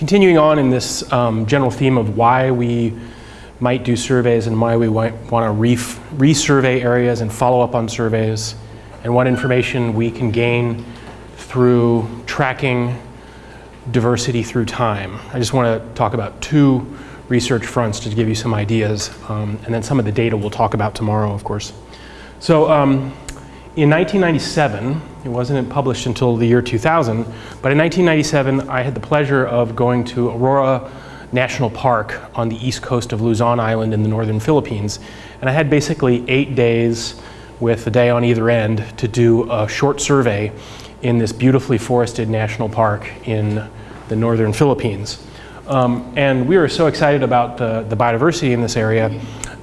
continuing on in this um, general theme of why we might do surveys and why we want to resurvey areas and follow up on surveys and what information we can gain through tracking diversity through time. I just want to talk about two research fronts to give you some ideas um, and then some of the data we'll talk about tomorrow of course. So um, in 1997, it wasn't published until the year 2000, but in 1997 I had the pleasure of going to Aurora National Park on the east coast of Luzon Island in the northern Philippines. And I had basically eight days with a day on either end to do a short survey in this beautifully forested national park in the northern Philippines. Um, and we were so excited about the, the biodiversity in this area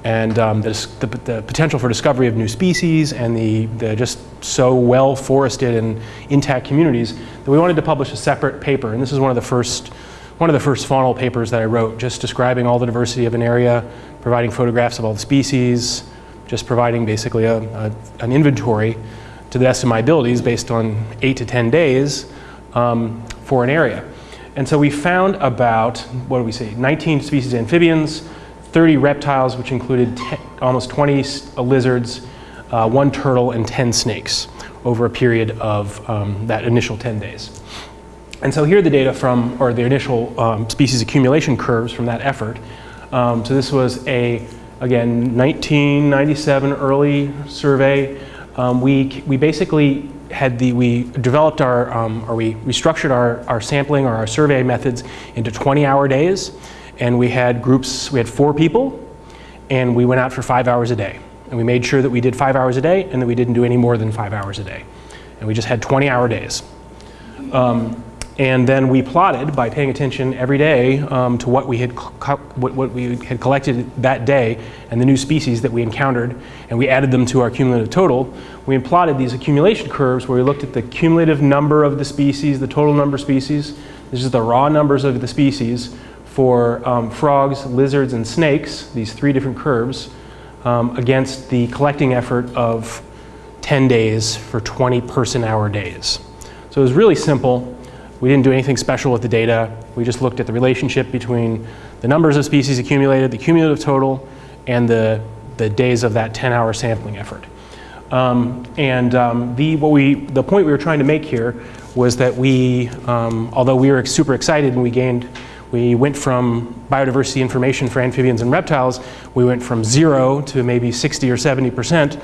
and um, the, the, the, potential for discovery of new species and the, the just so well forested and intact communities that we wanted to publish a separate paper. And this is one of the first, one of the first faunal papers that I wrote, just describing all the diversity of an area, providing photographs of all the species, just providing basically a, a, an inventory to the best of my abilities based on eight to 10 days um, for an area. And so we found about, what do we say, 19 species amphibians, 30 reptiles, which included ten, almost 20 lizards, uh, one turtle, and 10 snakes over a period of um, that initial 10 days. And so here are the data from, or the initial um, species accumulation curves from that effort. Um, so this was a, again, 1997 early survey. Um, we, we basically had the, we developed our, um, or we restructured our, our sampling or our survey methods into 20 hour days. And we had groups, we had four people, and we went out for five hours a day. And we made sure that we did five hours a day and that we didn't do any more than five hours a day. And we just had 20 hour days. Um, and then we plotted by paying attention every day um, to what we had what, what, we had collected that day and the new species that we encountered, and we added them to our cumulative total. We plotted these accumulation curves where we looked at the cumulative number of the species, the total number of species. This is the raw numbers of the species for um, frogs, lizards, and snakes, these three different curves, um, against the collecting effort of 10 days for 20 person hour days. So it was really simple. We didn't do anything special with the data. We just looked at the relationship between the numbers of species accumulated, the cumulative total, and the, the days of that 10 hour sampling effort. Um, and um, the, what we, the point we were trying to make here was that we, um, although we were super excited and we gained, we went from biodiversity information for amphibians and reptiles, we went from zero to maybe 60 or 70 percent.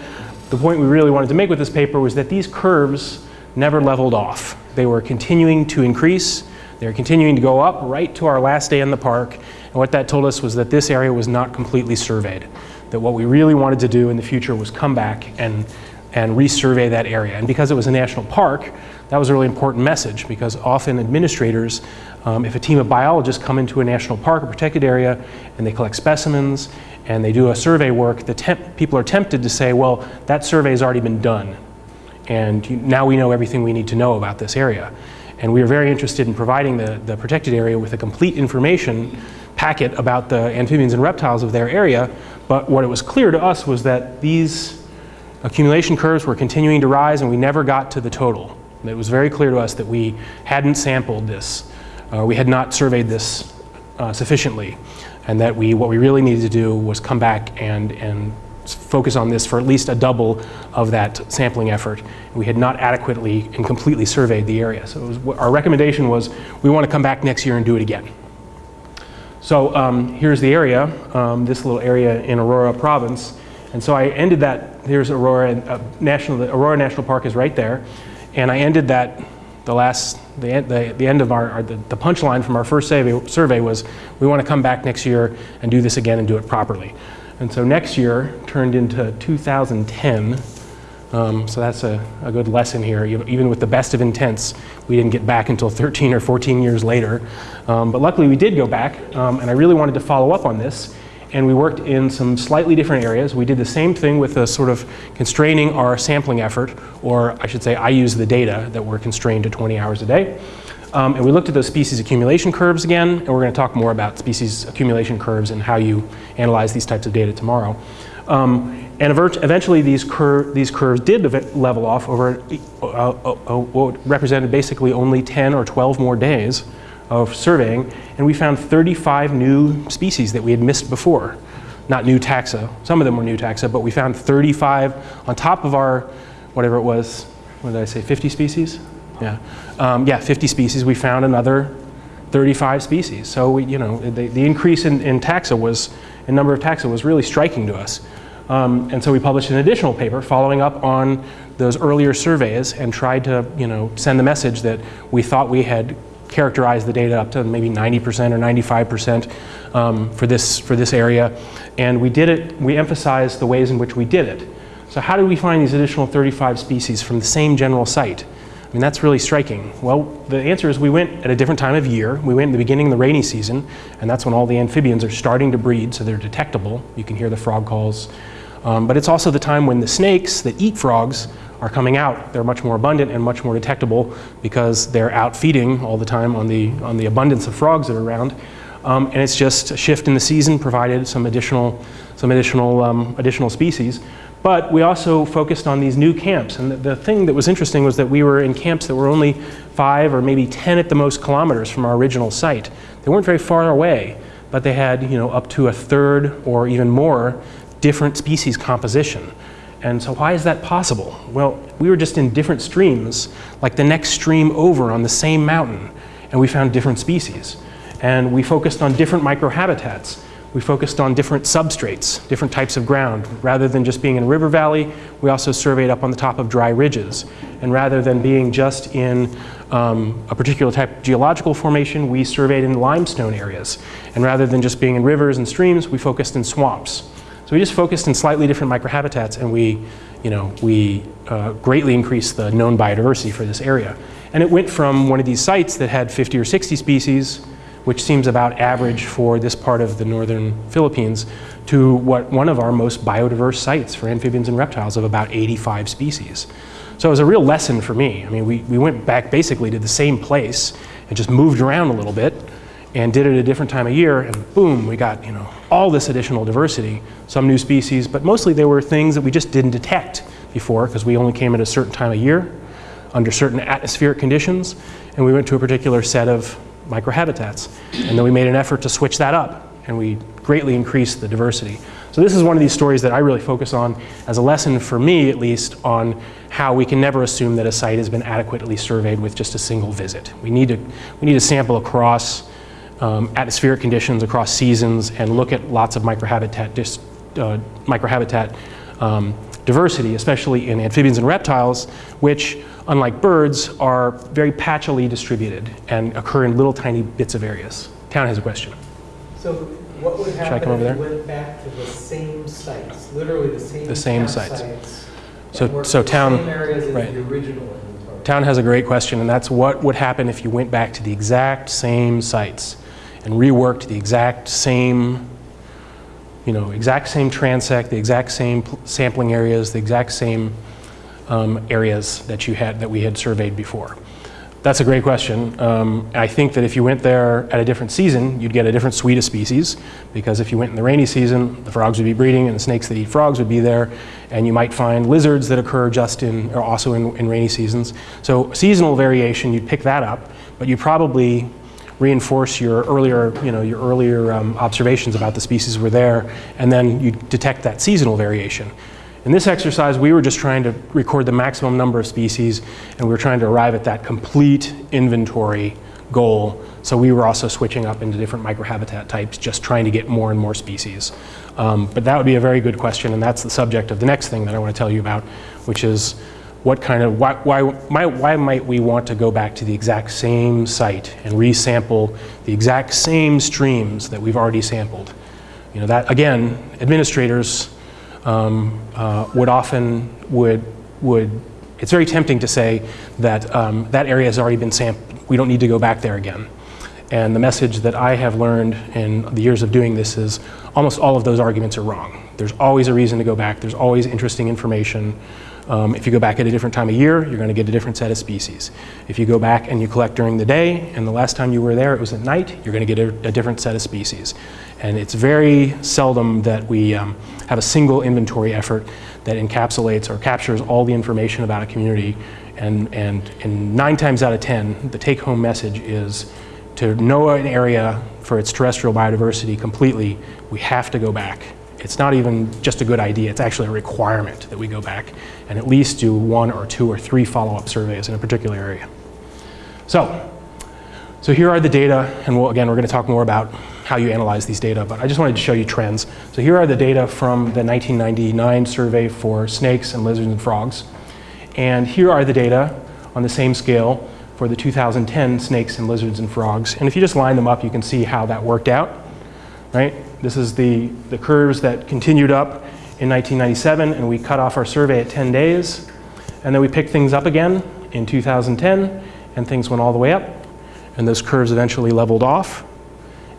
The point we really wanted to make with this paper was that these curves never leveled off. They were continuing to increase. They were continuing to go up right to our last day in the park. And what that told us was that this area was not completely surveyed. That what we really wanted to do in the future was come back and, and resurvey that area. And because it was a national park, that was a really important message because often administrators, um, if a team of biologists come into a national park, or protected area, and they collect specimens and they do a survey work, the people are tempted to say, well, that survey has already been done. And now we know everything we need to know about this area. And we are very interested in providing the, the protected area with a complete information packet about the amphibians and reptiles of their area. But what it was clear to us was that these accumulation curves were continuing to rise and we never got to the total. It was very clear to us that we hadn't sampled this, uh, we had not surveyed this uh, sufficiently, and that we, what we really needed to do was come back and, and focus on this for at least a double of that sampling effort. We had not adequately and completely surveyed the area. So was, our recommendation was we want to come back next year and do it again. So um, here's the area, um, this little area in Aurora province. And so I ended that, here's Aurora, uh, National, the Aurora National Park is right there. And I ended that, the last, the, the, the end of our, our the, the punchline from our first survey, survey was we want to come back next year and do this again and do it properly. And so next year turned into 2010. Um, so that's a, a, good lesson here. Even with the best of intents, we didn't get back until 13 or 14 years later. Um, but luckily we did go back, um, and I really wanted to follow up on this. And we worked in some slightly different areas. We did the same thing with a sort of constraining our sampling effort, or I should say I use the data that were constrained to 20 hours a day. Um, and we looked at those species accumulation curves again, and we're going to talk more about species accumulation curves and how you analyze these types of data tomorrow. Um, and eventually these, cur these curves did level off over uh, uh, uh, what represented basically only 10 or 12 more days of surveying, and we found 35 new species that we had missed before. Not new taxa, some of them were new taxa, but we found 35 on top of our, whatever it was, what did I say, 50 species? Yeah, um, yeah, 50 species. We found another 35 species. So we, you know, the, the increase in, in taxa was, in number of taxa was really striking to us. Um, and so we published an additional paper following up on those earlier surveys and tried to, you know, send the message that we thought we had characterized the data up to maybe 90% or 95% um, for, this, for this area. And we did it, we emphasized the ways in which we did it. So how did we find these additional 35 species from the same general site? I mean, that's really striking. Well, the answer is we went at a different time of year. We went in the beginning of the rainy season, and that's when all the amphibians are starting to breed, so they're detectable. You can hear the frog calls. Um, but it's also the time when the snakes that eat frogs are coming out. They're much more abundant and much more detectable because they're out feeding all the time on the, on the abundance of frogs that are around. Um, and it's just a shift in the season provided some additional, some additional, um, additional species. But we also focused on these new camps. And the, the, thing that was interesting was that we were in camps that were only five or maybe 10 at the most kilometers from our original site. They weren't very far away, but they had you know, up to a third or even more different species composition. And so why is that possible? Well, we were just in different streams, like the next stream over on the same mountain, and we found different species. And we focused on different microhabitats. We focused on different substrates, different types of ground. Rather than just being in a river valley, we also surveyed up on the top of dry ridges. And rather than being just in um, a particular type of geological formation, we surveyed in limestone areas. And rather than just being in rivers and streams, we focused in swamps. So we just focused in slightly different microhabitats and we, you know, we uh, greatly increased the known biodiversity for this area. And it went from one of these sites that had 50 or 60 species, which seems about average for this part of the northern Philippines, to what one of our most biodiverse sites for amphibians and reptiles of about 85 species. So it was a real lesson for me. I mean, we, we went back basically to the same place and just moved around a little bit and did it at a different time of year, and boom, we got you know all this additional diversity, some new species, but mostly they were things that we just didn't detect before because we only came at a certain time of year, under certain atmospheric conditions, and we went to a particular set of microhabitats. And then we made an effort to switch that up, and we greatly increased the diversity. So this is one of these stories that I really focus on as a lesson for me, at least, on how we can never assume that a site has been adequately surveyed with just a single visit. We need to, we need to sample across um, atmospheric conditions across seasons and look at lots of microhabitat, dis, uh, microhabitat um, diversity, especially in amphibians and reptiles, which, unlike birds, are very patchily distributed and occur in little tiny bits of areas. Town has a question. So what would happen if we went back to the same sites, literally the same, the same sites? sites so, so town, same areas as right. the original? Town has a great question, and that's what would happen if you went back to the exact same sites and reworked the exact same, you know, exact same transect, the exact same sampling areas, the exact same um, areas that you had that we had surveyed before. That's a great question. Um, I think that if you went there at a different season, you'd get a different suite of species because if you went in the rainy season, the frogs would be breeding and the snakes that eat frogs would be there and you might find lizards that occur just in, or also in, in rainy seasons. So seasonal variation, you'd pick that up, but you probably reinforce your earlier, you know, your earlier um, observations about the species were there, and then you detect that seasonal variation. In this exercise, we were just trying to record the maximum number of species, and we were trying to arrive at that complete inventory goal. So we were also switching up into different microhabitat types, just trying to get more and more species. Um, but that would be a very good question, and that's the subject of the next thing that I want to tell you about, which is what kind of, why, why, why might we want to go back to the exact same site and resample the exact same streams that we've already sampled? You know, that, again, administrators um, uh, would often, would, would, it's very tempting to say that um, that area has already been sampled. We don't need to go back there again. And the message that I have learned in the years of doing this is almost all of those arguments are wrong. There's always a reason to go back. There's always interesting information. Um, if you go back at a different time of year, you're going to get a different set of species. If you go back and you collect during the day, and the last time you were there it was at night, you're going to get a, a different set of species. And it's very seldom that we um, have a single inventory effort that encapsulates or captures all the information about a community. And, and, and nine times out of 10, the take-home message is to know an area for its terrestrial biodiversity completely, we have to go back. It's not even just a good idea, it's actually a requirement that we go back and at least do one or two or three follow-up surveys in a particular area. So, so here are the data, and we'll, again, we're going to talk more about how you analyze these data, but I just wanted to show you trends. So here are the data from the 1999 survey for snakes and lizards and frogs. And here are the data on the same scale for the 2010 snakes and lizards and frogs. And if you just line them up, you can see how that worked out, right? This is the, the curves that continued up in 1997, and we cut off our survey at 10 days. And then we picked things up again in 2010, and things went all the way up. And those curves eventually leveled off.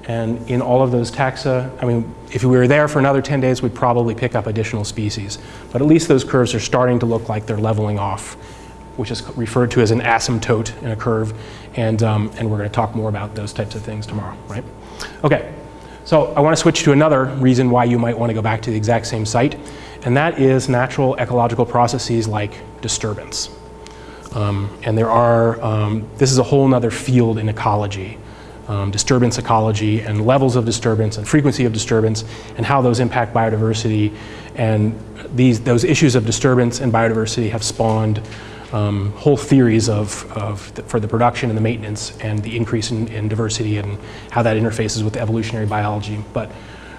And in all of those taxa, I mean, if we were there for another 10 days, we'd probably pick up additional species. But at least those curves are starting to look like they're leveling off, which is referred to as an asymptote in a curve. And, um, and we're going to talk more about those types of things tomorrow, right? Okay, so I want to switch to another reason why you might want to go back to the exact same site, and that is natural ecological processes like disturbance. Um, and there are, um, this is a whole other field in ecology um, disturbance ecology and levels of disturbance and frequency of disturbance and how those impact biodiversity. And these, those issues of disturbance and biodiversity have spawned um, whole theories of, of the, for the production and the maintenance and the increase in, in, diversity and how that interfaces with evolutionary biology. But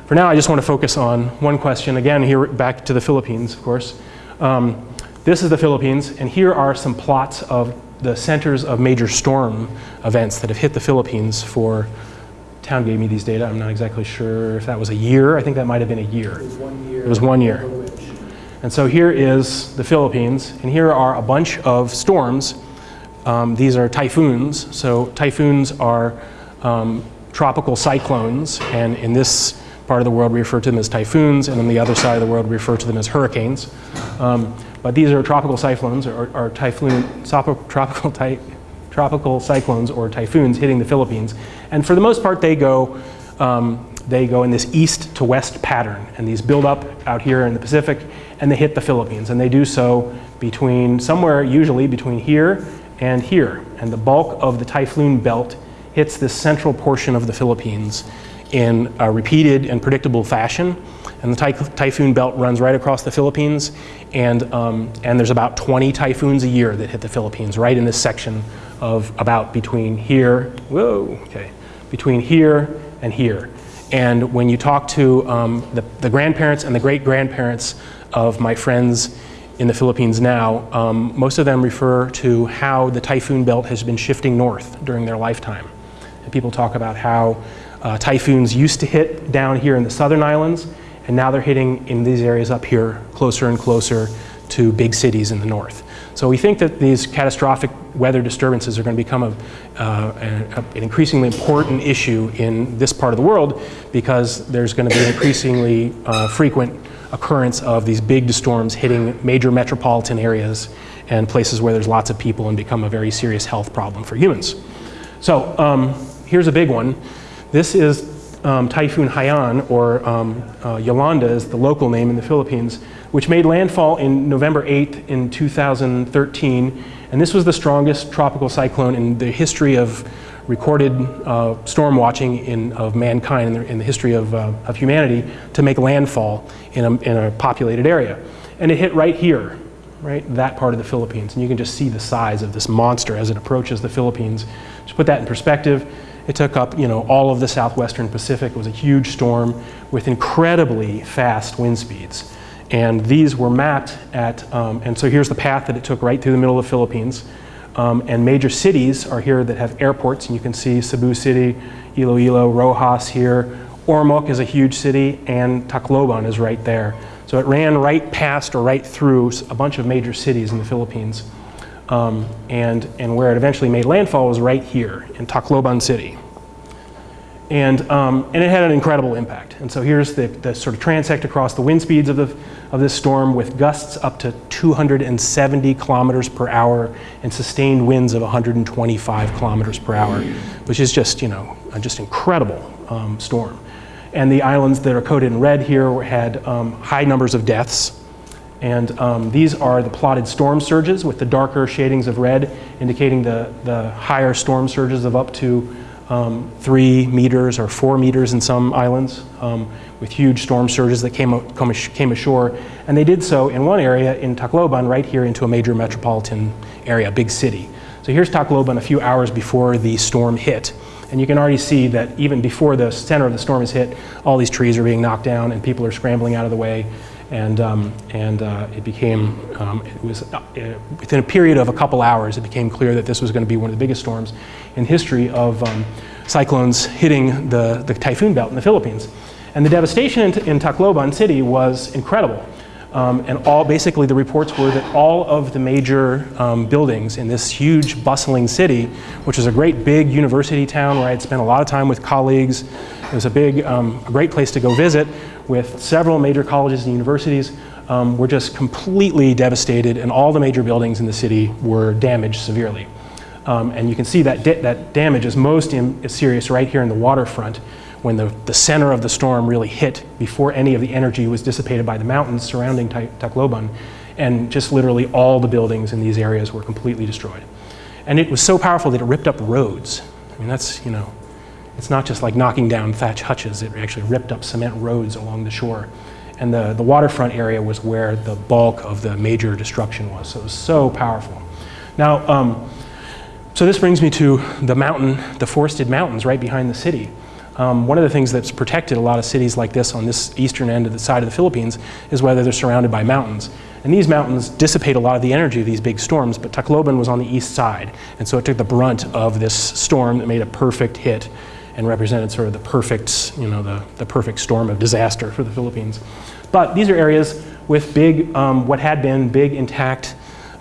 for now, I just want to focus on one question. Again, here back to the Philippines, of course. Um, this is the Philippines, and here are some plots of the centers of major storm events that have hit the Philippines for, town gave me these data, I'm not exactly sure if that was a year, I think that might have been a year. It was one year. It was one year. And so here is the Philippines, and here are a bunch of storms. Um, these are typhoons, so typhoons are um, tropical cyclones, and in this part of the world we refer to them as typhoons, and on the other side of the world we refer to them as hurricanes. Um, but these are tropical cyclones or, or typhoon, tropical, ty, tropical cyclones or typhoons hitting the Philippines. And for the most part, they go, um, they go in this east to west pattern. And these build up out here in the Pacific and they hit the Philippines. And they do so between somewhere, usually between here and here. And the bulk of the typhoon belt hits this central portion of the Philippines in a repeated and predictable fashion. And the ty typhoon belt runs right across the Philippines, and, um, and there's about 20 typhoons a year that hit the Philippines, right in this section of about between here, whoa, okay, between here and here. And when you talk to um, the, the, grandparents and the great-grandparents of my friends in the Philippines now, um, most of them refer to how the typhoon belt has been shifting north during their lifetime. And people talk about how uh, typhoons used to hit down here in the southern islands, and now they're hitting in these areas up here closer and closer to big cities in the north. So we think that these catastrophic weather disturbances are going to become a, uh, a, an increasingly important issue in this part of the world because there's going to be increasingly uh, frequent occurrence of these big storms hitting major metropolitan areas and places where there's lots of people and become a very serious health problem for humans. So um, here's a big one. This is um, Typhoon Haiyan, or um, uh, Yolanda is the local name in the Philippines, which made landfall in November 8th in 2013. And this was the strongest tropical cyclone in the history of recorded uh, storm watching in, of mankind in the, in the history of, uh, of, humanity to make landfall in a, in a populated area. And it hit right here, right, that part of the Philippines. And you can just see the size of this monster as it approaches the Philippines. To put that in perspective, it took up, you know, all of the southwestern Pacific. It was a huge storm with incredibly fast wind speeds. And these were mapped at, um, and so here's the path that it took right through the middle of the Philippines. Um, and major cities are here that have airports, and you can see Cebu City, Iloilo, Roxas here. Ormoc is a huge city, and Tacloban is right there. So it ran right past or right through a bunch of major cities in the Philippines. Um, and, and where it eventually made landfall was right here in Tacloban City. And, um, and it had an incredible impact. And so here's the, the sort of transect across the wind speeds of, the, of this storm with gusts up to 270 kilometers per hour and sustained winds of 125 kilometers per hour, which is just, you know, just incredible um, storm. And the islands that are coded in red here had um, high numbers of deaths. And um, these are the plotted storm surges with the darker shadings of red indicating the, the higher storm surges of up to um, three meters or four meters in some islands, um, with huge storm surges that came, come came ashore. And they did so in one area in Tacloban, right here into a major metropolitan area, big city. So here's Tacloban a few hours before the storm hit. And you can already see that even before the center of the storm is hit, all these trees are being knocked down and people are scrambling out of the way. And, um, and uh, it became, um, it was uh, within a period of a couple hours, it became clear that this was going to be one of the biggest storms in history of um, cyclones hitting the, the typhoon belt in the Philippines. And the devastation in, in Tacloban city was incredible. Um, and all, basically the reports were that all of the major um, buildings in this huge bustling city, which is a great big university town where I had spent a lot of time with colleagues, it was a big, um, great place to go visit with several major colleges and universities, um, were just completely devastated and all the major buildings in the city were damaged severely. Um, and you can see that, that damage is most in, serious right here in the waterfront when the, the center of the storm really hit before any of the energy was dissipated by the mountains surrounding Ta- Tacloban. And just literally all the buildings in these areas were completely destroyed. And it was so powerful that it ripped up roads. I mean, that's, you know, it's not just like knocking down thatch hutches, it actually ripped up cement roads along the shore. And the, the waterfront area was where the bulk of the major destruction was. So it was so powerful. Now, um, so this brings me to the mountain, the forested mountains right behind the city. Um, one of the things that's protected a lot of cities like this on this eastern end of the side of the Philippines is whether they're surrounded by mountains. And these mountains dissipate a lot of the energy of these big storms, but Tacloban was on the east side. And so it took the brunt of this storm that made a perfect hit and represented sort of the perfect, you know, the, the perfect storm of disaster for the Philippines. But these are areas with big, um, what had been big intact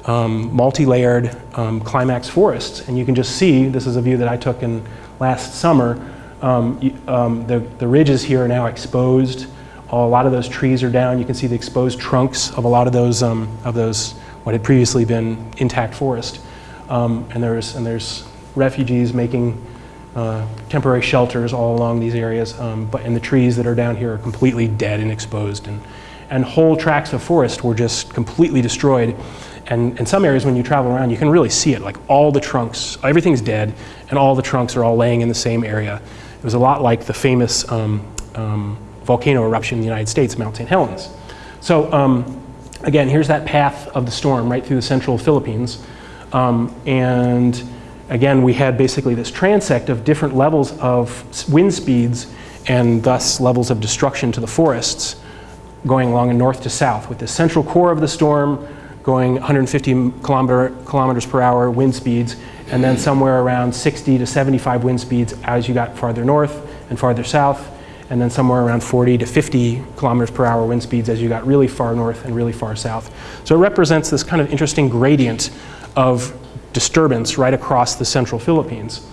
um, multi-layered um, climax forests. And you can just see, this is a view that I took in last summer, um, um, the, the ridges here are now exposed. A lot of those trees are down. You can see the exposed trunks of a lot of those, um, of those what had previously been intact forest. And, there's, and there's refugees making uh, temporary shelters all along these areas. Um, but, and the trees that are down here are completely dead and exposed. And, and whole tracts of forest were just completely destroyed. And in some areas, when you travel around, you can really see it. Like all the trunks, everything's dead, and all the trunks are all laying in the same area. It was a lot like the famous um, um, volcano eruption in the United States, Mount St. Helens. So um, again, here's that path of the storm right through the central Philippines. Um, and again, we had basically this transect of different levels of wind speeds and thus levels of destruction to the forests going along north to south with the central core of the storm going 150 kilometer, kilometers per hour wind speeds and then somewhere around 60 to 75 wind speeds as you got farther north and farther south and then somewhere around 40 to 50 kilometers per hour wind speeds as you got really far north and really far south. So it represents this kind of interesting gradient of disturbance right across the central Philippines.